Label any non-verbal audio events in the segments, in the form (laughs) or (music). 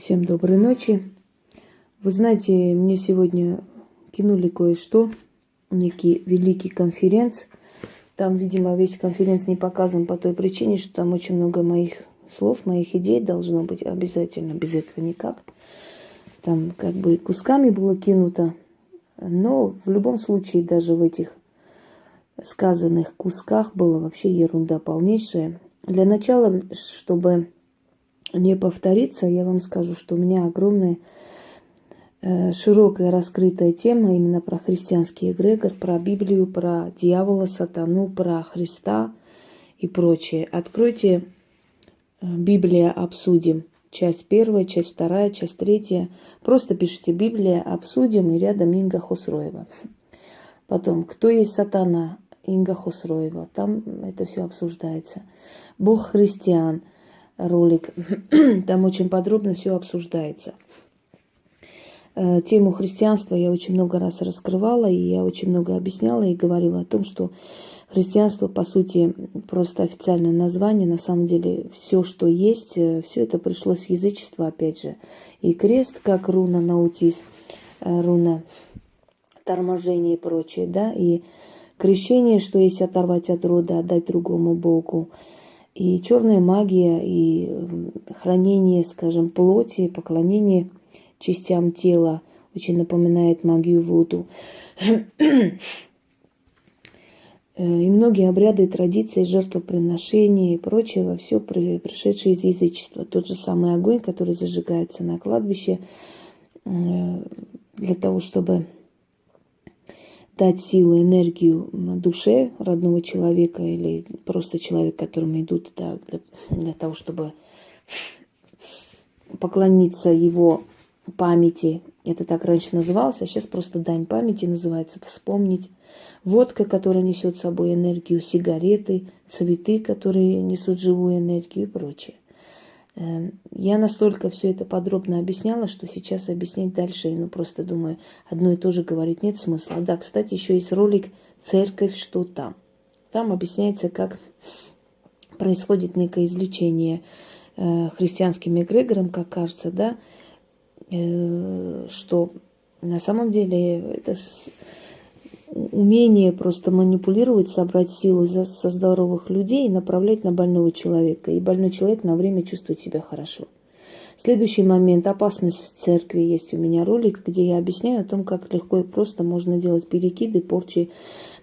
Всем доброй ночи. Вы знаете, мне сегодня кинули кое-что, некий великий конференц. Там, видимо, весь конференц не показан по той причине, что там очень много моих слов, моих идей должно быть обязательно, без этого никак. Там как бы кусками было кинуто, но в любом случае даже в этих сказанных кусках была вообще ерунда полнейшая. Для начала, чтобы не повториться, я вам скажу, что у меня огромная э, широкая раскрытая тема именно про христианский эгрегор, про Библию, про дьявола, сатану, про Христа и прочее. Откройте э, Библия обсудим. Часть первая, часть вторая, часть третья. Просто пишите Библия обсудим и рядом Инга Хусроева. Потом, кто есть сатана? Инга Хусроева. Там это все обсуждается. Бог христиан – ролик. (clears throat) Там очень подробно все обсуждается. Э, тему христианства я очень много раз раскрывала, и я очень много объясняла и говорила о том, что христианство, по сути, просто официальное название. На самом деле, все, что есть, э, все это пришло с язычества, опять же. И крест, как руна наутис, э, руна торможение и прочее, да, и крещение, что есть оторвать от рода, отдать другому Богу – и черная магия, и хранение, скажем, плоти, поклонение частям тела очень напоминает магию воду. (clears throat) И многие обряды, традиции, жертвоприношения и прочее, все пришедшее из язычества. Тот же самый огонь, который зажигается на кладбище э, для того, чтобы дать силу, энергию душе родного человека или просто человек, которому идут да, для, для того, чтобы поклониться его памяти. Это так раньше называлось, а сейчас просто дань памяти называется, вспомнить. Водка, которая несет с собой энергию, сигареты, цветы, которые несут живую энергию и прочее. Эм, я настолько все это подробно объясняла, что сейчас объяснять дальше, ну просто думаю, одно и то же говорить нет смысла. Да, кстати, еще есть ролик «Церковь, что там?». Там объясняется, как происходит некое излечение э, христианским эгрегором, как кажется, да, э, что на самом деле это умение просто манипулировать, собрать силу со здоровых людей и направлять на больного человека. И больной человек на время чувствует себя хорошо. Следующий момент. Опасность в церкви. Есть у меня ролик, где я объясняю о том, как легко и просто можно делать перекиды, порчи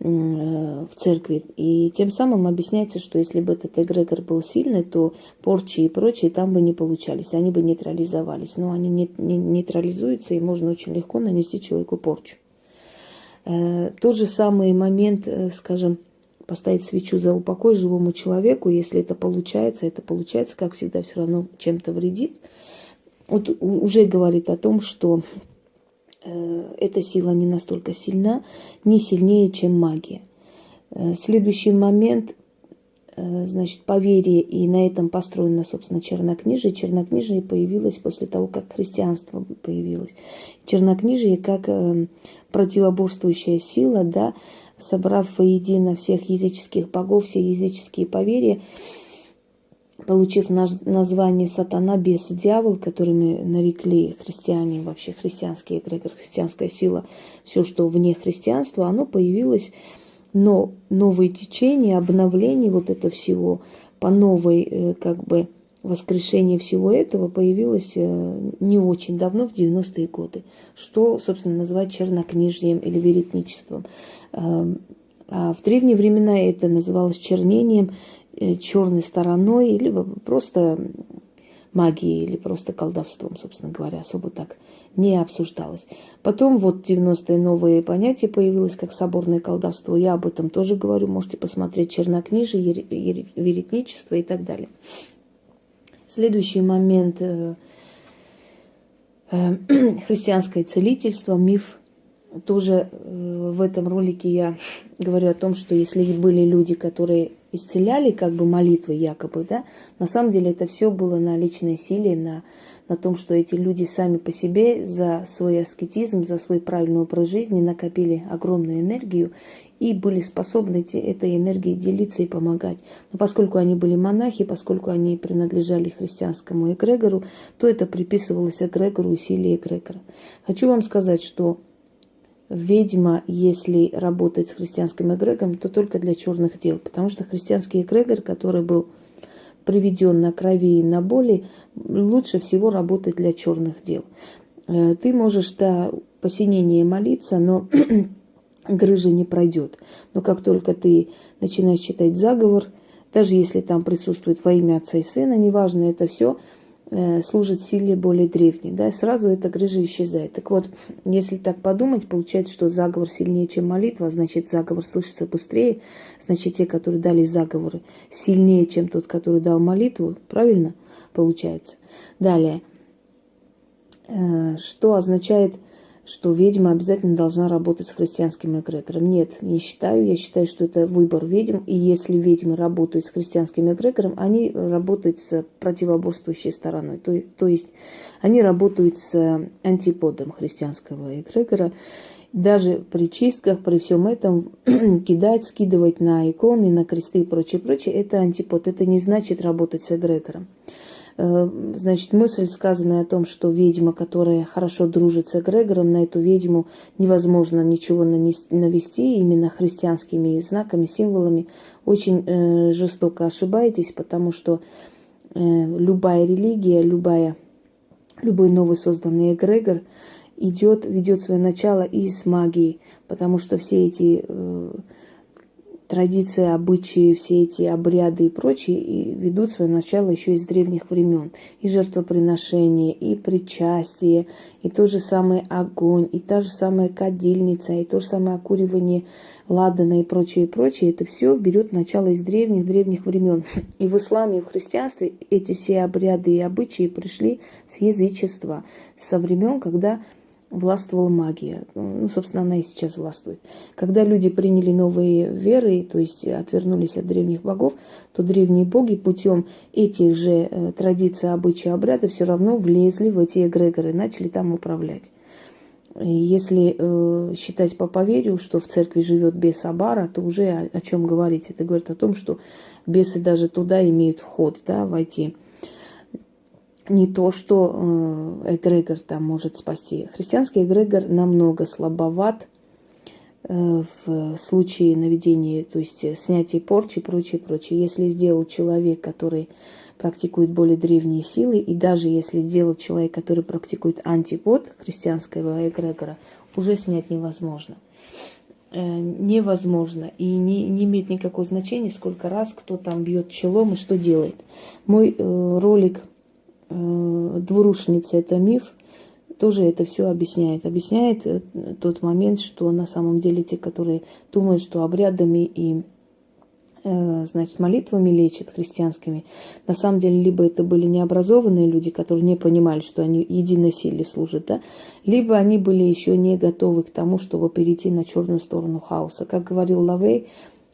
в церкви. И тем самым объясняется, что если бы этот эгрегор был сильный, то порчи и прочие там бы не получались, они бы нейтрализовались. Но они не, не, нейтрализуются, и можно очень легко нанести человеку порчу. Э, тот же самый момент, э, скажем, поставить свечу за упокой живому человеку, если это получается, это получается, как всегда, все равно чем-то вредит. Вот уже говорит о том, что э, эта сила не настолько сильна, не сильнее, чем магия. Следующий момент значит, поверье, и на этом построено, собственно, чернокнижие. Чернокнижие появилось после того, как христианство появилось. Чернокнижие как э, противоборствующая сила, да, собрав воедино всех языческих богов, все языческие поверья, получив название сатана, бес, дьявол, которыми нарекли христиане, вообще христианский эгрегор, христианская сила, все, что вне христианства, оно появилось но новые течения, обновление вот это всего по новой, э, как бы, воскрешение всего этого появилось э, не очень давно, в 90-е годы, что, собственно, называют чернокнижием или веретничеством. Эм, а в древние времена это называлось чернением, э, черной стороной, или просто магией, или просто колдовством, собственно говоря, особо так не обсуждалось. Потом вот 90-е новые понятия появилось, как соборное колдовство. Я об этом тоже говорю. Можете посмотреть чернокнижие, веретничество и так далее. Следующий момент э, э, (clears throat) христианское целительство, миф. Тоже э, в этом ролике я (laughs) говорю о том, что если были люди, которые исцеляли как бы молитвы якобы, да, на самом деле это все было на личной силе, на на том, что эти люди сами по себе за свой аскетизм, за свой правильный образ жизни накопили огромную энергию и были способны этой энергией делиться и помогать. Но поскольку они были монахи, поскольку они принадлежали христианскому эгрегору, то это приписывалось эгрегору и силе эгрегора. Хочу вам сказать, что ведьма, если работает с христианским эгрегором, то только для черных дел, потому что христианский эгрегор, который был приведен на крови и на боли, лучше всего работает для черных дел. Э, ты можешь до посинения молиться, но (clears throat) грыжа не пройдет. Но как только ты начинаешь читать заговор, даже если там присутствует во имя Отца и Сына, неважно, это все служит силе более древней, да, сразу эта грыжа исчезает. Так вот, если так подумать, получается, что заговор сильнее, чем молитва, значит, заговор слышится быстрее, значит, те, которые дали заговоры, сильнее, чем тот, который дал молитву, правильно получается? Далее, э, что означает что ведьма обязательно должна работать с христианским эгрегором. Нет, не считаю. Я считаю, что это выбор ведьм. И если ведьмы работают с христианским эгрегором, они работают с противоборствующей стороной. То, то есть они работают с антиподом христианского эгрегора. Даже при чистках, при всем этом, (clears throat) кидать, скидывать на иконы, на кресты и прочее, прочее, это антипод. Это не значит работать с эгрегором. Э, значит, мысль, сказанная о том, что ведьма, которая хорошо дружит с эгрегором, на эту ведьму невозможно ничего навести именно христианскими знаками, символами, очень э, жестоко ошибаетесь, потому что э, любая религия, любая, любой новый созданный эгрегор идет, ведет свое начало из магии, потому что все эти традиции, обычаи, все эти обряды и прочие и ведут свое начало еще из древних времен. И жертвоприношение, и причастие, и тот же самый огонь, и та же самая кадильница, и то же самое окуривание ладана и прочее, и прочее. Это все берет начало из древних-древних времен. И в исламе, и в христианстве эти все обряды и обычаи пришли с язычества, со времен, когда властвовала магия. Ну, собственно, она и сейчас властвует. Когда люди приняли новые веры, то есть отвернулись от древних богов, то древние боги путем этих же э, традиций, обычаев, обрядов все равно влезли в эти эгрегоры, начали там управлять. И если э, считать по поверью, что в церкви живет бес Абара, то уже о, о чем говорить? Это говорит о том, что бесы даже туда имеют вход, да, войти не то, что э, эгрегор там может спасти. Христианский эгрегор намного слабоват э, в случае наведения, то есть снятия порчи и прочее, прочее. Если сделал человек, который практикует более древние силы, и даже если сделал человек, который практикует антипод христианского эгрегора, уже снять невозможно. Э, невозможно. И не, не имеет никакого значения, сколько раз кто там бьет челом и что делает. Мой э, ролик Э, двурушница это миф, тоже это все объясняет. Объясняет э, тот момент, что на самом деле те, которые думают, что обрядами и э, значит, молитвами лечат христианскими, на самом деле либо это были необразованные люди, которые не понимали, что они единой силе служат, да, либо они были еще не готовы к тому, чтобы перейти на черную сторону хаоса. Как говорил Лавей,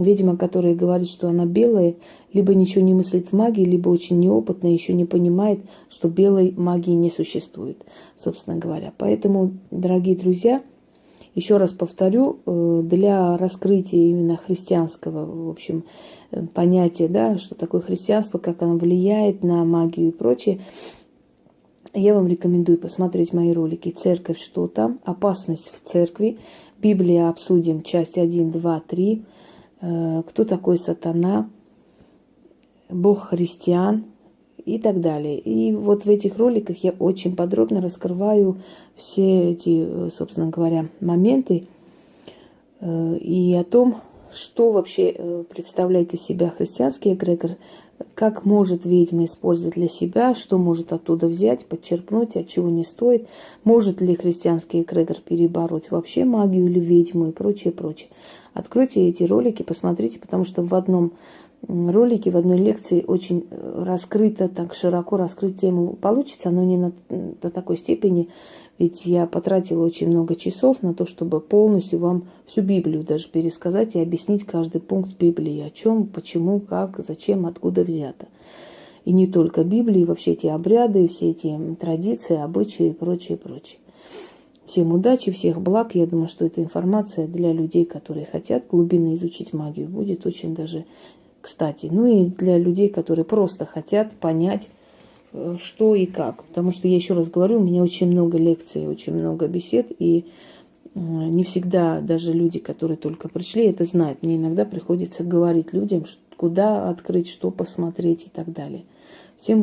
Ведьма, которая говорит, что она белая, либо ничего не мыслит в магии, либо очень неопытная, еще не понимает, что белой магии не существует, собственно говоря. Поэтому, дорогие друзья, еще раз повторю, э, для раскрытия именно христианского, в общем, э, понятия, да, что такое христианство, как оно влияет на магию и прочее, я вам рекомендую посмотреть мои ролики «Церковь. Что там?», «Опасность в церкви», «Библия. Обсудим. Часть 1, 2, 3», Э, кто такой сатана, бог христиан и так далее. И вот в этих роликах я очень подробно раскрываю все эти, э, собственно говоря, моменты э, и о том, что вообще представляет из себя христианский эгрегор, как может ведьма использовать для себя, что может оттуда взять, подчеркнуть, от чего не стоит, может ли христианский эгрегор перебороть вообще магию или ведьму и прочее, прочее. Откройте эти ролики, посмотрите, потому что в одном ролике, в одной лекции очень э, раскрыто, так широко раскрыть тему получится, но не на, до такой степени, ведь я потратила очень много часов на то, чтобы полностью вам всю Библию даже пересказать и объяснить каждый пункт Библии, о чем, почему, как, зачем, откуда взято. И не только Библии, вообще эти обряды, все эти традиции, обычаи и прочее, прочее. Всем удачи, всех благ. Я думаю, что эта информация для людей, которые хотят глубинно изучить магию, будет очень даже кстати. Ну и для людей, которые просто хотят понять, что и как. Потому что я еще раз говорю, у меня очень много лекций, очень много бесед, и не всегда даже люди, которые только пришли, это знают. Мне иногда приходится говорить людям, куда открыть, что посмотреть и так далее. Всем